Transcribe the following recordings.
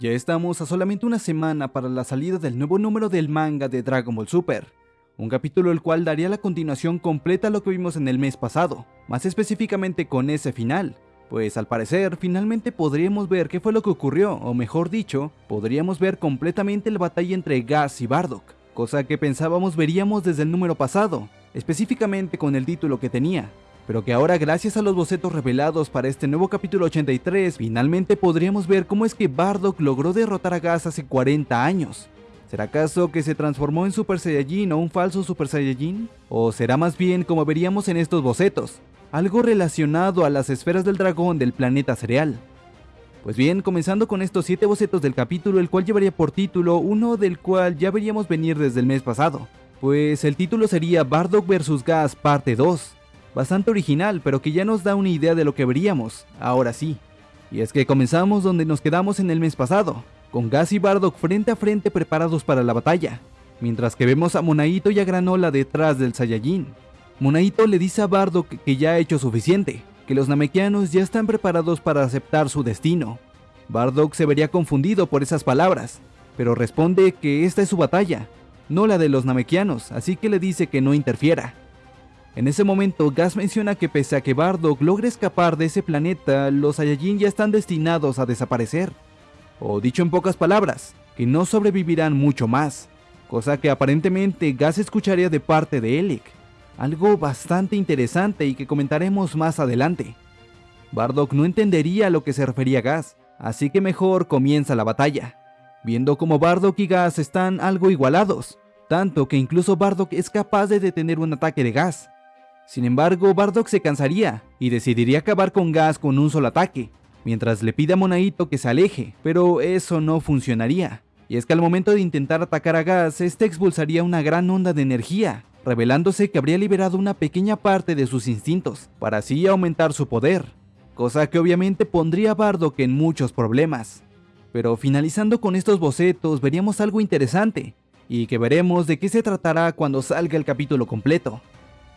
Ya estamos a solamente una semana para la salida del nuevo número del manga de Dragon Ball Super, un capítulo el cual daría la continuación completa a lo que vimos en el mes pasado, más específicamente con ese final, pues al parecer finalmente podríamos ver qué fue lo que ocurrió, o mejor dicho, podríamos ver completamente la batalla entre Gas y Bardock, cosa que pensábamos veríamos desde el número pasado, específicamente con el título que tenía, pero que ahora gracias a los bocetos revelados para este nuevo capítulo 83, finalmente podríamos ver cómo es que Bardock logró derrotar a Gas hace 40 años. ¿Será acaso que se transformó en Super Saiyajin o un falso Super Saiyajin? ¿O será más bien como veríamos en estos bocetos, algo relacionado a las esferas del dragón del planeta cereal? Pues bien, comenzando con estos 7 bocetos del capítulo, el cual llevaría por título uno del cual ya veríamos venir desde el mes pasado, pues el título sería Bardock vs Gas parte 2, bastante original, pero que ya nos da una idea de lo que veríamos, ahora sí. Y es que comenzamos donde nos quedamos en el mes pasado, con Gas y Bardock frente a frente preparados para la batalla, mientras que vemos a Monaito y a Granola detrás del Saiyajin. Monaito le dice a Bardock que ya ha hecho suficiente, que los Namekianos ya están preparados para aceptar su destino. Bardock se vería confundido por esas palabras, pero responde que esta es su batalla, no la de los Namekianos, así que le dice que no interfiera. En ese momento, Gas menciona que pese a que Bardock logre escapar de ese planeta, los Saiyajin ya están destinados a desaparecer o dicho en pocas palabras, que no sobrevivirán mucho más, cosa que aparentemente Gas escucharía de parte de Elec, algo bastante interesante y que comentaremos más adelante. Bardock no entendería a lo que se refería Gas, así que mejor comienza la batalla, viendo como Bardock y Gas están algo igualados, tanto que incluso Bardock es capaz de detener un ataque de Gas. Sin embargo, Bardock se cansaría y decidiría acabar con Gas con un solo ataque, mientras le pide a Monaito que se aleje, pero eso no funcionaría. Y es que al momento de intentar atacar a Gas, este expulsaría una gran onda de energía, revelándose que habría liberado una pequeña parte de sus instintos, para así aumentar su poder, cosa que obviamente pondría a Bardock en muchos problemas. Pero finalizando con estos bocetos veríamos algo interesante, y que veremos de qué se tratará cuando salga el capítulo completo.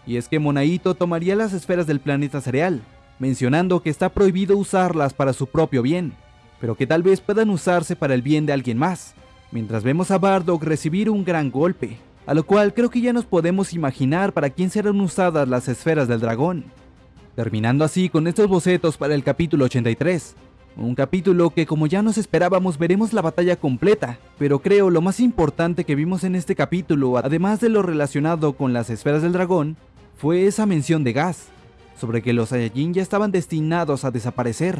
Y es que Monaito tomaría las esferas del planeta cereal, mencionando que está prohibido usarlas para su propio bien, pero que tal vez puedan usarse para el bien de alguien más, mientras vemos a Bardock recibir un gran golpe, a lo cual creo que ya nos podemos imaginar para quién serán usadas las esferas del dragón. Terminando así con estos bocetos para el capítulo 83, un capítulo que como ya nos esperábamos veremos la batalla completa, pero creo lo más importante que vimos en este capítulo, además de lo relacionado con las esferas del dragón, fue esa mención de Gas, sobre que los Saiyajin ya estaban destinados a desaparecer,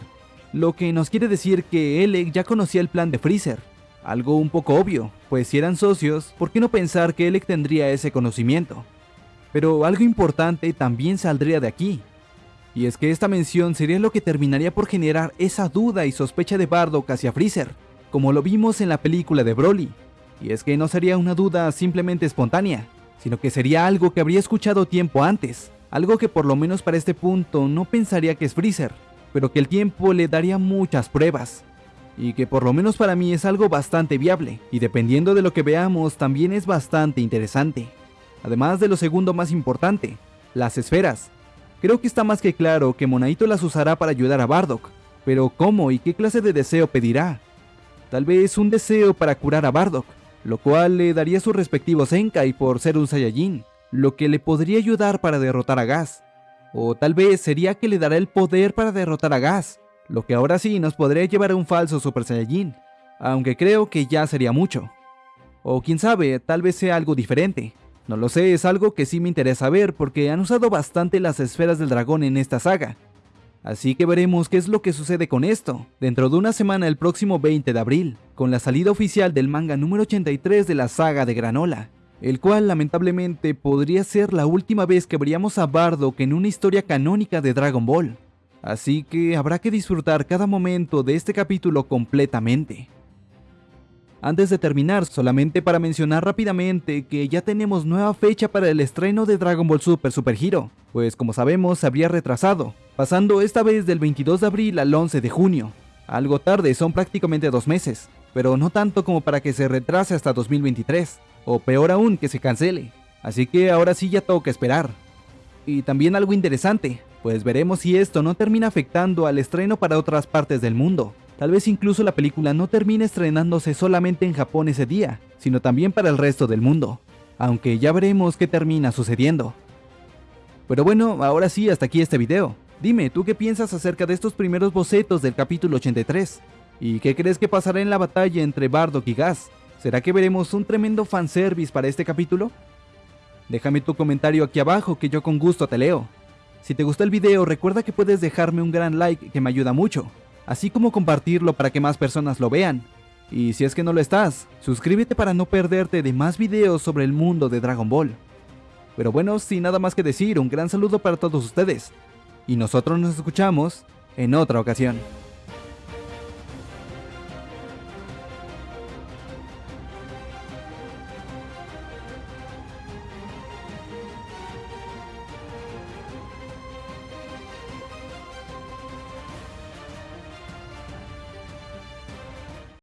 lo que nos quiere decir que Elec ya conocía el plan de Freezer, algo un poco obvio, pues si eran socios, ¿por qué no pensar que Elec tendría ese conocimiento? Pero algo importante también saldría de aquí, y es que esta mención sería lo que terminaría por generar esa duda y sospecha de Bardock hacia Freezer, como lo vimos en la película de Broly, y es que no sería una duda simplemente espontánea, sino que sería algo que habría escuchado tiempo antes, algo que por lo menos para este punto no pensaría que es Freezer, pero que el tiempo le daría muchas pruebas. Y que por lo menos para mí es algo bastante viable, y dependiendo de lo que veamos también es bastante interesante. Además de lo segundo más importante, las esferas. Creo que está más que claro que Monaito las usará para ayudar a Bardock, pero ¿cómo y qué clase de deseo pedirá? Tal vez un deseo para curar a Bardock, lo cual le daría su respectivo Senkai por ser un Saiyajin, lo que le podría ayudar para derrotar a Gas. O tal vez sería que le dará el poder para derrotar a Gas, lo que ahora sí nos podría llevar a un falso Super Saiyajin, aunque creo que ya sería mucho. O quién sabe, tal vez sea algo diferente. No lo sé, es algo que sí me interesa ver porque han usado bastante las esferas del dragón en esta saga. Así que veremos qué es lo que sucede con esto, dentro de una semana el próximo 20 de abril, con la salida oficial del manga número 83 de la saga de Granola el cual lamentablemente podría ser la última vez que veríamos a Bardock en una historia canónica de Dragon Ball. Así que habrá que disfrutar cada momento de este capítulo completamente. Antes de terminar, solamente para mencionar rápidamente que ya tenemos nueva fecha para el estreno de Dragon Ball Super Super Hero, pues como sabemos se habría retrasado, pasando esta vez del 22 de abril al 11 de junio. Algo tarde, son prácticamente dos meses, pero no tanto como para que se retrase hasta 2023 o peor aún que se cancele. Así que ahora sí ya toca esperar. Y también algo interesante, pues veremos si esto no termina afectando al estreno para otras partes del mundo, Tal vez incluso la película no termine estrenándose solamente en Japón ese día, sino también para el resto del mundo, aunque ya veremos qué termina sucediendo. Pero bueno, ahora sí, hasta aquí este video. Dime, ¿tú qué piensas acerca de estos primeros bocetos del capítulo 83? ¿Y qué crees que pasará en la batalla entre Bardock y Gas? ¿Será que veremos un tremendo fanservice para este capítulo? Déjame tu comentario aquí abajo que yo con gusto te leo. Si te gustó el video recuerda que puedes dejarme un gran like que me ayuda mucho, así como compartirlo para que más personas lo vean. Y si es que no lo estás, suscríbete para no perderte de más videos sobre el mundo de Dragon Ball. Pero bueno, sin nada más que decir, un gran saludo para todos ustedes. Y nosotros nos escuchamos en otra ocasión.